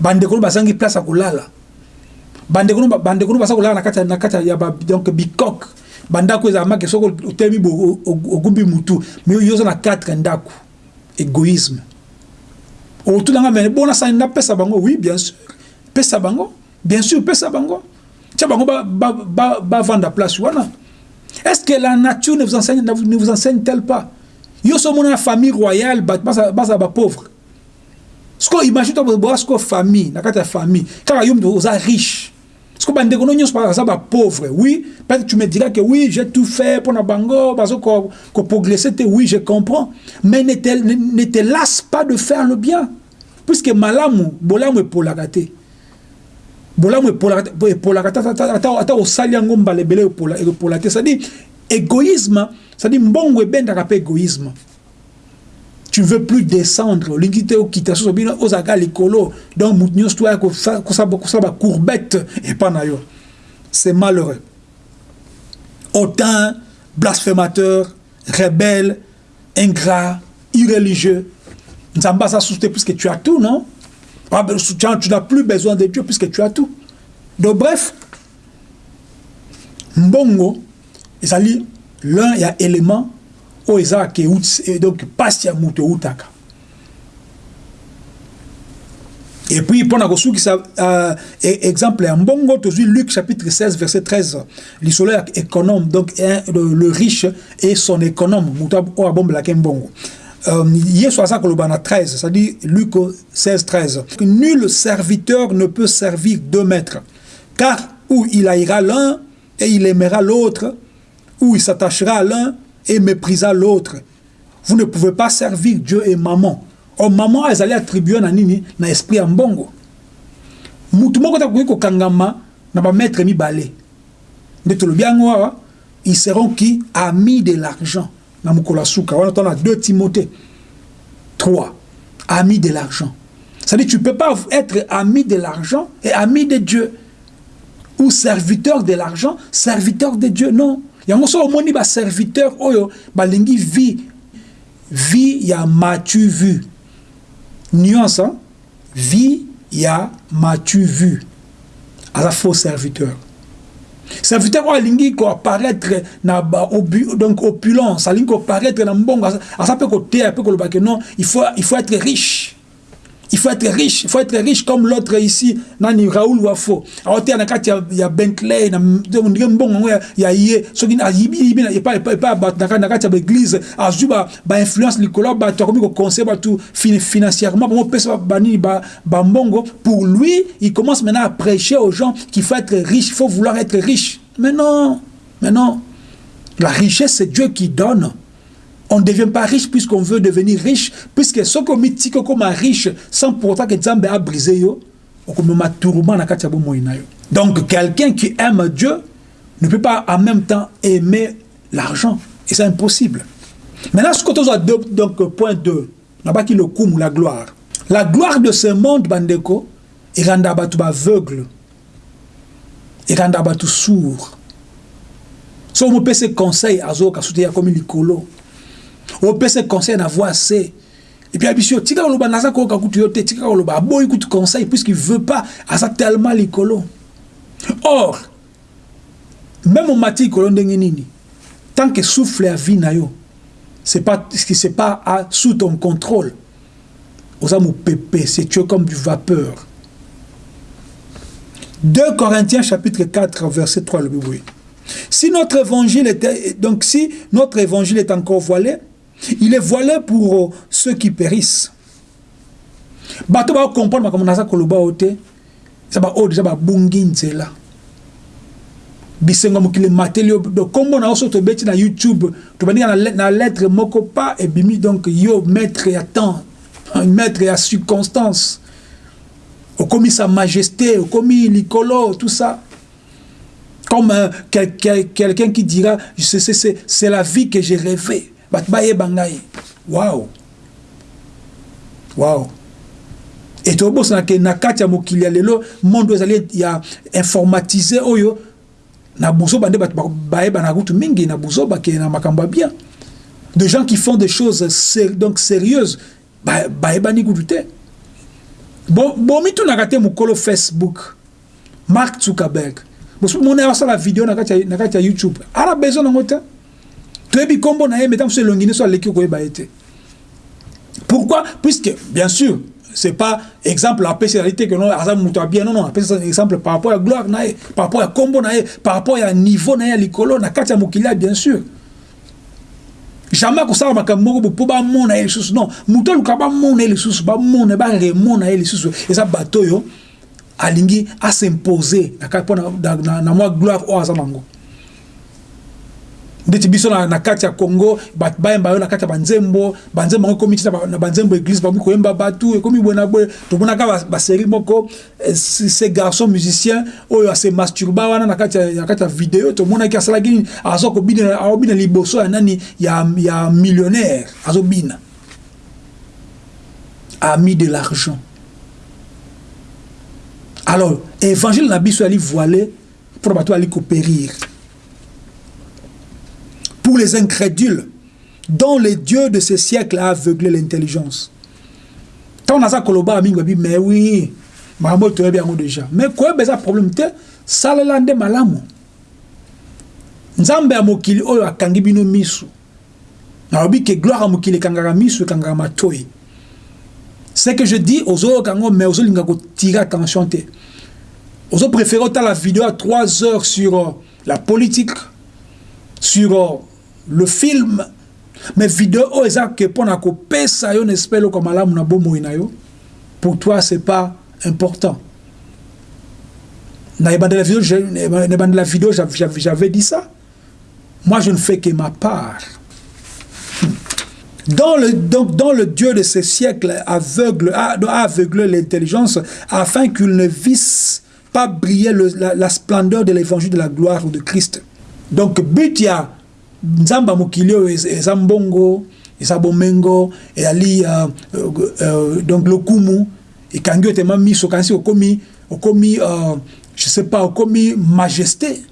bandekolo bazangi place ya kolala bandeko no basa kolala na kati ya donc bikok bandako ezala make soko otemi bo ogumbi mutu. Mais yo oza na quatre ndako. Égoïsme. Otulanga mene bona sani napesa bango? Oui bien sûr. Pesa bango? Bien sûr pesa bango. Tia bango bavanda place wana. Est ce que la nature ne vous enseigne ne vous enseigne tel pas? Yo so mona na famille royale bazala bapauvre siko imagine to boya siko famille na kati ya famille. Kaka yo mutu oza riche Parce que bandeko no nyonso baza ba pauvre. Oui, peut-être tu me diras que oui, j'ai tout fait pour na bango, bazo ko, ko progresser te. Oui, je comprends. Mais ne te, ne, ne te lasse pas de faire le bien. Puisque malamu, bolamu et polagate. bolamu epolaka ata osali yango mbala ebele epola te cestadire égoïsme cestadire mbongo ebendaka mpe égoïsme tu veux plus descendre. Olingi te okita soso bino ozalaka likolo. Donc motu nyonso toya kosala bacourbette epa na yo. C'est malheureux. Autant blasphémateur rebelle ingrat irreligieux nzambe aza susu te puisque tu as tout non? Ah, tu n'as plus besoin de Dieu puisque tu as tout. Donc bref, mbongo ezali l'un ya élément oyo ezalaka euti donc pasi ya moto eutaka et puis mpona kosukisa uh, exemple ya mbongo tozwi luc chapitre 16 verset 13 lisolo ya économe donc le, le riche et son économe. Euh, Yesu aza koloba na 13 c'est-à-dire Luc 16 13 nul serviteur ne peut servir deux maîtres. Car ou il haïra l'un et il aimera l'autre ou il s'attachera à l'un et méprisera l'autre. Vous ne pouvez pas servir Dieu et maman. O maman ezali attribué na nini? Na esprit ya mbongo mutu moko takoki kokangama na bamaître mibale. Nde tolobi yango awa ils seront qui? Amis de l'argent. Na mokolo suka. Wana tona 2 timothée 3 ami de l'argent. C'est-à-dire tu peux pas être ami de l'argent et ami de Dieu. Ou serviteur de l'argent serviteur de Dieu. Non yango so omoni baserviteur oyo balingi vie vie ya matu vu nuance hein? vie ya matu vu aza faux serviteur. Serviteur oyo alingi koapparaître na donc opulence alingi koapparaître na mbongo aza mpe koteya mpe koloba ke non il faut, il faut être riche il faut être riche il faut être riche comme l'autre ici nani raoul wafo. Aoteya na kati ya, ya bentley ndenge mbongo yango ya, ya ye soki ayibiyibi epa bato na kati ya baeglise azwi bainfluence likolo bato akomi koconseille bato financièrement bambongo pour lui il commence maintenant à prêcher aux gens qu'il faut être riche il faut vouloir être riche. Mais non mais non. La richesse c'est Dieu qui donne on ne devient pas riche puisqu'on veut devenir riche, puisque ce qu'on dit comme riche, sans pour autant que Nzambe a brisé donc quelqu'un qui aime Dieu ne peut pas en même temps aimer l'argent. Et c'est impossible. Maintenant, ce que tu as donc point 2, là-bas qui le coup la gloire. La gloire de ce monde, Bandeko, il rend aveugle. aveugle. Il rend tout sourd. Si on se conseil à Zoka, comme l'icolo. Opesa conseil na voix c et puis abisi yo tika koloba naza koyoka tika conseil puisqu'il veut pas aza tellement likolo. Or même omati likolo ndenge nini? Tant que souffle ya vie na c'est pas c'est pas à, sous ton contrôle. Oza mopepe c'est tu es comme du vapeur. 2 Corinthiens chapitre 4 verset 3 le biboui si notre évangile était donc si notre évangile est encore voilé il est voilé pour ceux qui périssent. Bato bakomprendre makambo naza koloba o te eza baoyo deja babungi nzela. Bisengo mokili emateli yo nkombo na yo so tobeti na youtube tobandika na lettre moko pa ebimi donc yo maître ya temps maître ya circonstance. Okomi sa majesté okomi likolo tout ça. Comme euh, quel, quel, quelqu'un qui dira c'est la vie que j'ai rêvé bato bayeba ngai. Wow wow e tobosanake na kati ya mokili ya lelo monde ezali ya informatise oyo na buzoba nde bato bayebana kutu mingi na buzoba ke na makambo ya bien. De gens qui font des choses ser donc sérieuses bayebani kutu te. Bomitunaka te mokolo facebook mark zuckerberg. Mona asala video na kati ya youtube. Ana besoin nango te toyebi nkombo na ye meta mosusu elongi nyonso aleki koyeba ye te pourquoi puisque bien sûr c'est pas exemple apesi ezali te ke no aza moto ya bien non non apesi exemple par rapport ya gloire na par rapport ya nkombo na par rapport ya niveau na ye na kati ya bien sûr jamais akosala makambo moko mpo bamona ye lisusu non moto aluka bamona ye lisusu bamona baremona ye lisusu eza bato oyo alingi asimpose na, mwa gloire oyo aza ndeti biso na, na kati ya congo bato bayemba na kati ya banzembo banzembo yango ekomi tina na banzembo église koyemba bato ekomi boye na boye. Tomonaka basérie moko eh, ce garçon musicien oyo ase masturba wana na kati ya video tomonaki asalaki nini? Aza kobina aobina liboso ya nani? Ya, ya millionnaire azobina ami de l'argent. Alors évangile na biso ali voilé pour bato ali kopérir pour les incrédules dont le Dieu de ce siècle a aveuglé l'intelligence. Tant on a ça koloba mingo bi mais oui, makambo to bien déjà. Mais quoi beza problème te salalande malamu. Nzambe ya mokili oyo akangi bino misu. Na obi ke gloire à mokili kangara misu kangara matoi. Ce que je dis aux autres mais aux autres linga ko tirer attention te. Aux autres préférez la vidéo à 3 heures sur euh, la politique sur euh, le film mais vidéo yo nespele oko malamu na na pour toi c'est pas important. Na ebandela vidéo na ebandela vidéo j'avais dit ça. Moi je ne fais que ma part. Dans le, donc, dans le Dieu de ces siècles aveugle, a, a l'intelligence afin qu'il ne visse pas briller le, la, la, splendeur de l'évangile de la gloire de Christ. Donc, but, il y a nzambe ya mokili oyo eza mbongo eza bomengo ezali uh, uh, uh, donc lokumu ekangi otema miso kanisi okomi okomi uh, je sais pas okomi majesté.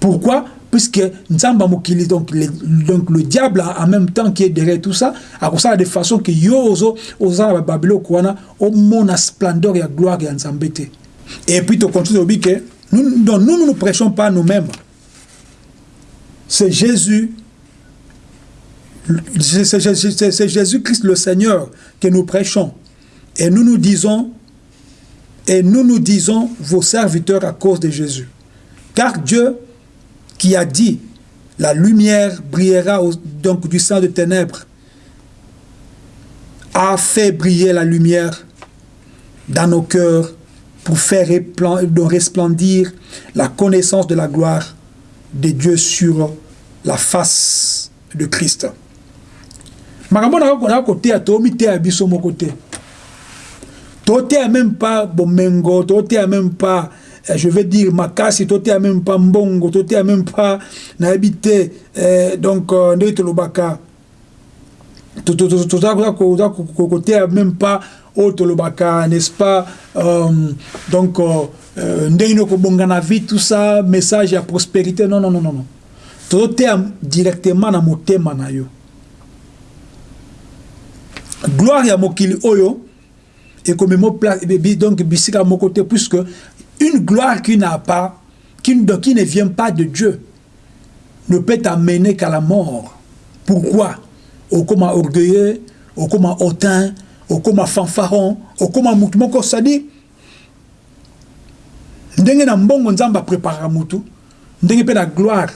Pourquoi? Puisque nzambe ya mokili donc le, donc le diable en même temps qui est derrière tout ça akosala de façon que yo ozo oza na babiloko wana omona splendeur ya gloire ya nzambe et puis tocontinue obi ke nous, donc, nous ne nous prêchons pas nous-mêmes c'est Jésus, c'est Jésus-Christ le Seigneur que nous prêchons. Et nous nous disons, et nous nous disons vos serviteurs à cause de Jésus. Car Dieu qui a dit, la lumière brillera donc du sang de ténèbres, a fait briller la lumière dans nos cœurs pour faire resplendir la connaissance de la gloire de Dieu sur la face de Christ. makambo na koteya tomiteya biso moko te toteya même pas bomengo toteya même pas je veux dire makasi toteya même pas mbongo toteya même pas nayebi te eh, donc ndenge toza koteya même pas oyo tolobaka n'est-ce pas euh, donc euh, okobongana vie tout ça message ya prospérité non non non non non. Tozoteya directement motema na yo. Gloire ya mokili oyo ekomema donc bisika moko te puisque une gloire qui n'a pas qui, donc, qui ne vient pas de Dieu ne peut t'amener qu'à la mort. Pourquoi? Okoma orgueilleux okoma hautain okoma fanfaron okoma mutu moko c'est-à-dire ndenge na mbongo nzambe apreparaka mutu ndenge mpe na gloire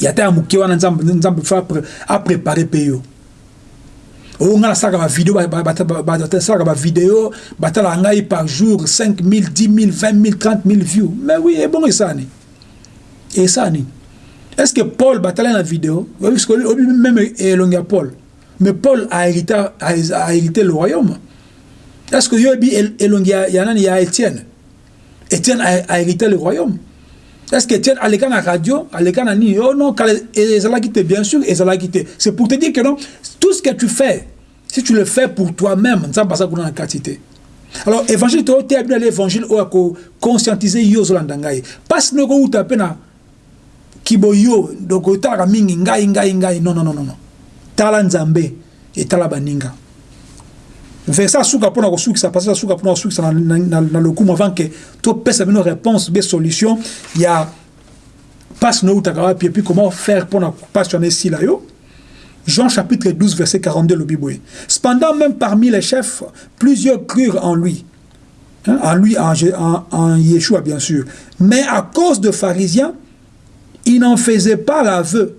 ya ta ya moke wana nzambe nzambe fa aprepare mpe yo. Oyo ngai nasalaka bavideo basalaka bavideo batalaka ngai par jour 5 000 10 000 20 000 30 000 views. Mais oui ebongo esani esani est ce que paul batala na vidéo obi même elongi ya paul. Mais paul a hérité, a, a hérité le royaume. Est ce que yo oyebi elongi ya nani ya étienne étienne a, a hérité le royaume. Est-ce que Etienne aleka na radio aleka na nini oh non te bien sûr te c'est pour te dire que non tout ce que tu fais si tu le fais pour toi-même aza kuna na kati te alors évangile to oteya bino ala évangile oyo akoconscientise yo ozolanda ngai mpasi no ekouta mpe na kibo yo donc otalaka mingi ngai ngai ngai. Non non non non tala nzambe etala baninga verset asuka mpona kosukisa passage asuka mpona kosukisa na, na, na, na lokumu avant ke topesa bino réponse be solution ya mpasi noutaka wapi et puis comment faire mpona mpasi wana esila yo? Jean chapitre 12 verset 42 le Bible. Cependant même parmi les chefs plusieurs crurent en lui. Hein, en lui en, en, en Yeshua bien sûr. Mais à cause de pharisiens ils n'en faisaient pas l'aveu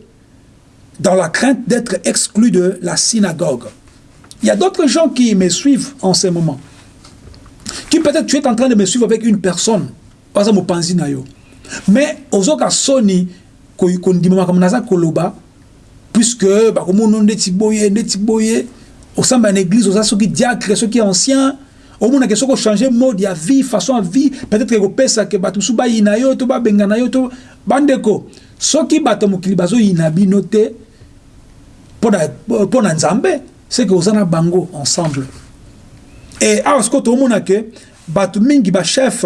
dans la crainte d'être exclus de la synagogue il y a d'autres gens qui me suivent en ce moment. Qui peut-être tu es en train de me suivre avec une personne. Par exemple, Panzinayo. mais ozoka soni kondimamaka naza koloba puisque bakomona ndeti boye ndeti boye osamba na église oza soki diacre ancien omonake soki ochange mode ya vie façon ya vie peut-être ekopesake bato mosusu bayina yo to babengana yo to bandeko soki bato mokili bazoyina bino te mpo na nzambe seke oza na bango ensemble. Et awa sikoyo tomona ke bato mingi bachef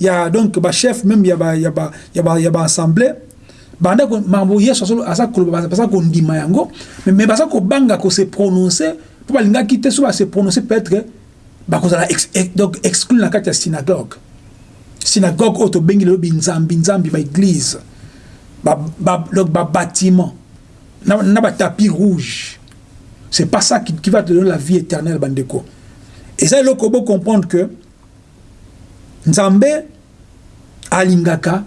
ya donc bachef même ya baassemblée banda makambo yesu aza koloba baza kondima yango mais baza kobanga kose prononce mpo balingaki te so base prononce peut-être bakozala donc exclure kati ya synagogue. Synagogue oyo tobengi lelobi nzambi nzambi baeglise babâtiment na batapis rouge c'est pas ça qui, qui va te donner la vie éternelle bandeko. Et ça eloko bo comprendre que nzambe alingaka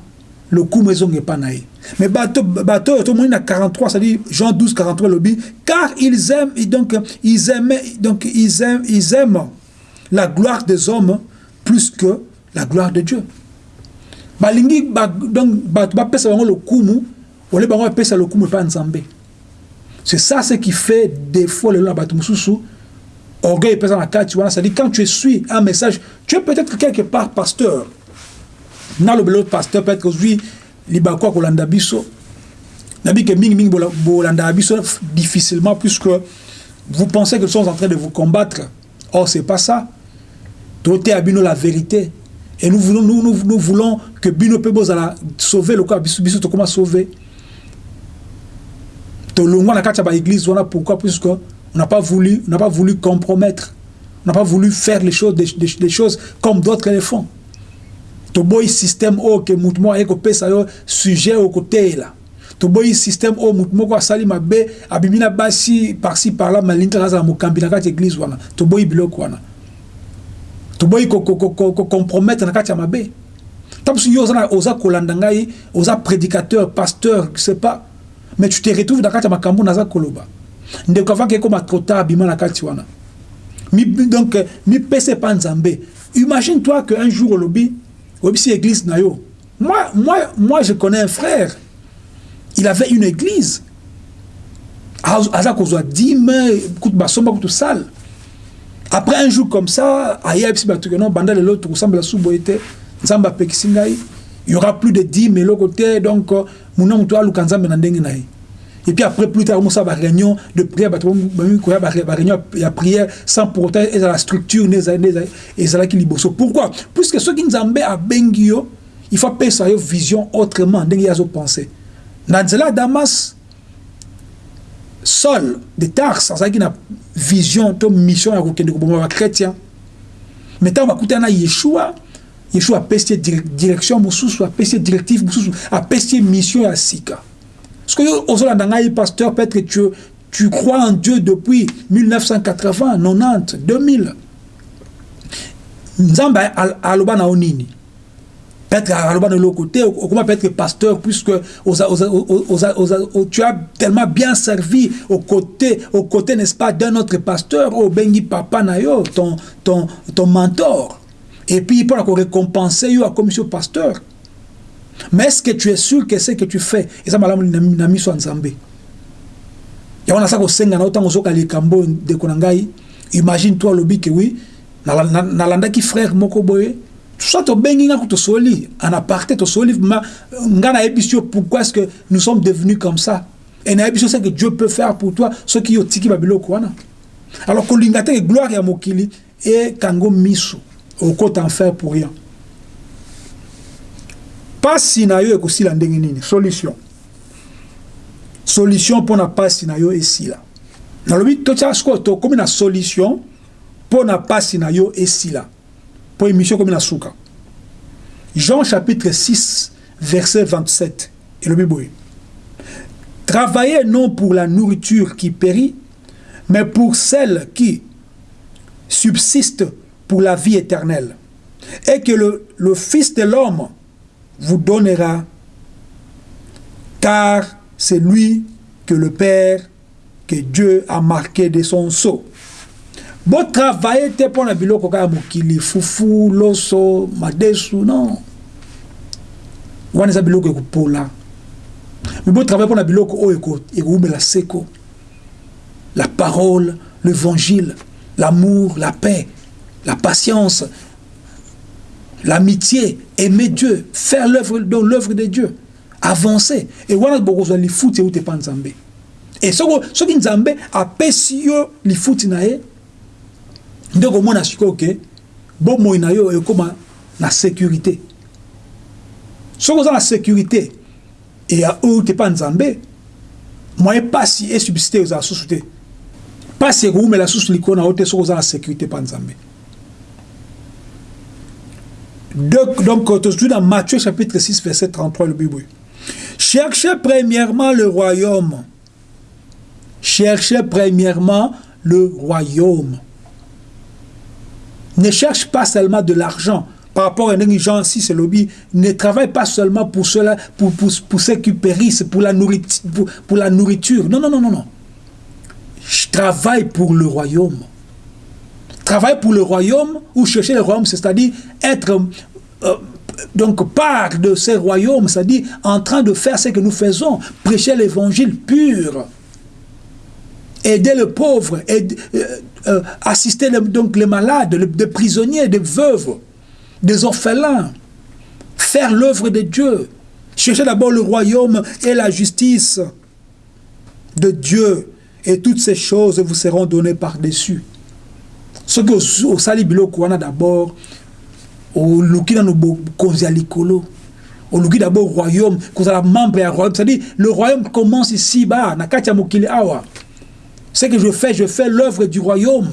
lokumu ezonga epa na ye mais bato bato oyo tomoni na 43 c'est-à-dire Jean 12 43 lobi car ils aiment donc ils aiment donc ils aiment ils aiment la gloire des hommes plus que la gloire de Dieu. Balingi ba, donc bapesa bango lokumu ole bango bapesa lokumu epa nzambe c'est ça ce qui fait des fois lelo na bato mosusu orgueil epesa na kati wana c'est-à-dire quand tu suis un message tu es peut-être quelque part pasteur. Nalobi lelo pasteur peut-être libako ya kolanda biso. Nabi ke mingimingi bolandaka biso difficilement puisque vous pensez que nous sommes en train de vous combattre. Or c'est pas ça. Toteya bino la vérité. Et nous voulons, nous, nous, voulons que bino bozala sauver lokola biso biso tokoma sauver? Tolongwa na kati ya baéglise wana pourquoi? Puisque on n'a pas voulu on n'a pas voulu compromettre. On n'a pas voulu faire les choses des, des, des choses comme d'autres les font. Toboyi système oyo ke motu moko aye kopesa yo sujet oyo koteyela toboyi système oyo motu moko asali mabe abimi na basi parci parla malingi kaka azala mokambi na kati ya église wana. Toboyi biloko wana. Toboyi compromettre na kati ya mabe ta mosu yo oza kolanda ngai oza prédicateur pasteur je sais pas mais tu te retrouves na kati ya makambo naza koloba. Ndeko avaki ekoma trop tard abima na kati wana. Mi, donc mipesa epa nzambe. Imagine toi que un jour olobi obisi église na yo. Moi, moi, moi je connais un frère. Il avait une église. Aza kozwa dime kutu basomba kutu sale. Après un jour comme ça aya bisi bato keno banda lelo tokosambela su boye te nzambe apekisi ngai il y aura plus de dime eloko te donc muna moto aluka nzambe na ndenge na ye et puis après plus tard mosala baréunion de prière koya baréunion ya prière sans pour autant ezala structure ezalaki liboso pourquoi? Puisque soki nzambe abengi yo il faut apesa yo vision autrement ndenge ye azopense na nzela ya damas Saul de Tars azalaki na vision to mission ya kokende koboma bachrétien mais ntango bakutana na yeshua yeshua apesi ye direction mosusu apesi ye directive mosusu apesi mission ya sika. Ce que ozolanda ngai pasteur peut-être tu, tu crois en Dieu depuis 1980 90 2000 nzambe aloba na yo nini peut-être aloba na eloko te okoma peut-être pasteur puisque tu as tellement bien servi au côté, au côté n'est-ce pas d'un autre pasteur obengi papa na yo ton, ton, ton mentor et puis mpona korécompenser yo akomisi yo pasteur. Mais est-ce que tu es sûr que ce que tu fais eza malamu na miso ya nzambe yango naza kosenga na yo ntango ozoka likambo ndeko na ngai imagine toi alobi ke wi nalandaki frère moko boye soit tobengi nga tosoli en aparté tosoli nga nayebisi yo pourquoi est-ce que nous sommes devenus comme ça? Et nayebisi yo ce que dieu peut faire pour toi soki yo otiki babiloko wana alors kolinga te gloire ya mokili ekango miso okota en faire pour rien. Pasi na yo ekosila ndenge nini? Solution. Solution mpona pasi na yo esila nalobi totya sikoyo tokomi na solution mpona pasi na yo esila mpo émission ekomi na suka jean chapitre 6 verset 27 elobi boye. Travaillez non pour la nourriture qui périt mais pour celle qui subsiste pour la vie éternelle. Et que le, le fils de l'homme vous donnera, car c'est lui que le Père, que Dieu a marqué de son sceau. Bon travailler te pour la biloko kaka mokili fufu loso madesu non. Wana eza biloko ekopola me botravaille mpona biloko oyo ekoumela seko. La parole l'évangile l'amour la paix la patience l'amitié aimer dieu faire l'œuvre dans l'œuvre de dieu avancer. E wana bokozwa lifuti euti epa nzambe e soki nzambe apesi yo lifuti na ye nde komona sikoyo ke bomoi na yo ekóma na sécurité. Soki oza na sécurité e euti epa nzambe moye pasi esubsiste ozala susu te pasi ekowumela susu likolo na yo te soki oza na sécurité epa nzambe donc, donc tozwi na matthieu chapitre 6 verset 33 le bible Cherchez premièrement le royaume. Cherchez premièrement le royaume. Ne cherche pas seulement de l'argent. Par rapport à si c'est lobby, ne travaille pas seulement pour cela, pour, pour, pour ceux qui périssent, pour la, nourriture, pour la nourriture. Non, non, non, non, non. Je travaille pour le royaume. Travailler pour le royaume ou chercher le royaume, c'est-à-dire être euh, donc part de ces royaumes, c'est-à-dire en train de faire ce que nous faisons, prêcher l'évangile pur, aider le pauvre, aider, euh, euh, assister les, donc les malades, les, prisonniers, des veuves, des orphelins, faire l'œuvre de Dieu, chercher d'abord le royaume et la justice de Dieu, et toutes ces choses vous seront données par-dessus. Ce que au, au sali biloko d'abord oluki nano bokonzi ya likolo. Oluki d'abord royaume kozala membre ya royaume. C'est-à-dire le royaume commence ici bas na kati ya awa. Ce que je fais je fais l'œuvre du royaume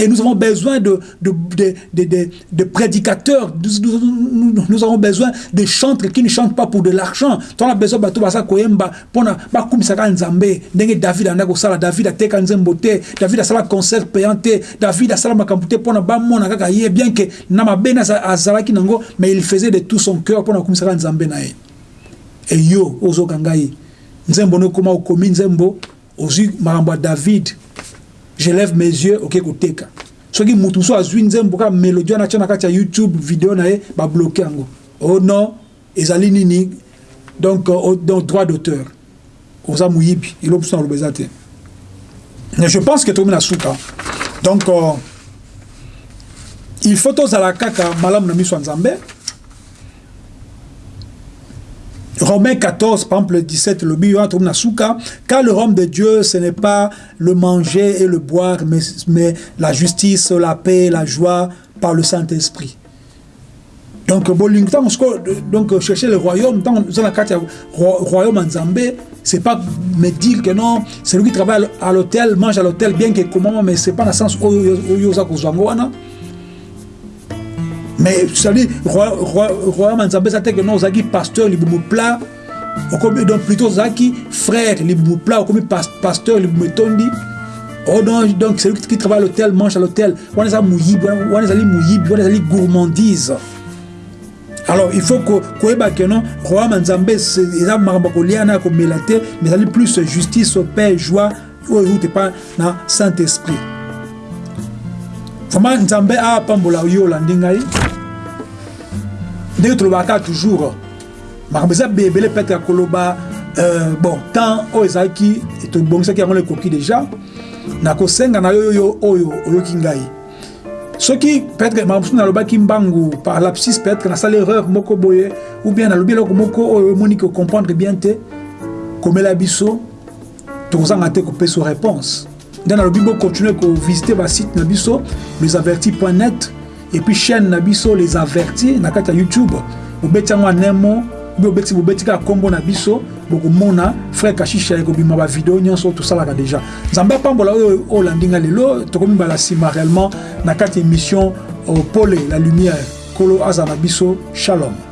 Et nous avons besoin de, de, de, de, de prédicateurs, nous, nous, nous, avons besoin de chantres qui ne chantent pas pour de l'argent. Tu as besoin de bato koyemba pona ba kumisaka nzambe. Ndenge David anda kosala David ateka nzembo te. David asala concert payant te. David asala makambo te pona bamona kaka ye. Bien que na mabe na azalaki nango mais il faisait de tout son cœur pona kumisaka nzambe na ye. Et yo ozoka ngai nzembo no koma okomi nzembo ozwi makambo ya David je lève mes yeux oke koteka soki mutu mosusu azwi nzembo kaka mélodie wana atia na kati ya youtube video na ye babloke yango. Oh non ezali nini? Donc, uh, donc droit d'auteur. Oza moyibi eloko mosusu naloba eza te. Je pense que tokomi na suka donc uh, il faut tozala kaka malamu na miso ya nzambe Romains 14, par exemple, le 17, le car le royaume de Dieu, ce n'est pas le manger et le boire, mais, la justice, la paix, la joie par le Saint-Esprit. Donc, donc, chercher le royaume, dans le royaume en Zambé, c'est pas me dire que non, c'est lui qui travaille à l'hôtel, mange à l'hôtel, bien que comment, mais c'est pas dans le sens où il y a mais c'est-à-dire royaume nzambe eza te ke non ozalaki pasteur donc plutôt ozalaki frère libumu pla okomi pasteur libumu Oh non, donc celui qui travaille à l'hôtel mange à l'hôtel. On est à mouyibi, on est à mouyibi, on gourmandise. Alors il faut que koyeba que non, royaume nzambe eza mais plus justice, paix, joie, na Saint-Esprit. Vraiment nzambe apambola ndenge tolobaka toujours makambo eza ebele peut-être ya koloba bon temps oyo ezalaki tobongisaki yango ekoki déjà nakosenga na yo oyo oyo oyoki ngai. Soki peut-être makambo mosusu nalobaki mbangu par lapsis peut-être nasala erreur moko boye ou bien nalobi eloko moko oyo omoni comprendre bien te komela biso tokozanga te kopesa réponse. Nde nalobi bocontinue kovisite basite na biso lesaverti.net et puis chaîne na biso les avertis na kati ya youtube. Bobeti yango anemo obi obeti bobeti kaka nkombo na biso bokomona frère kashisha ekobima bavideo nyonso tosalaka déjà. Nzambe apambola oyo olandi nga lelo tokomibala nsima réellement na kati ya émission pole la lumière kolo aza na shalom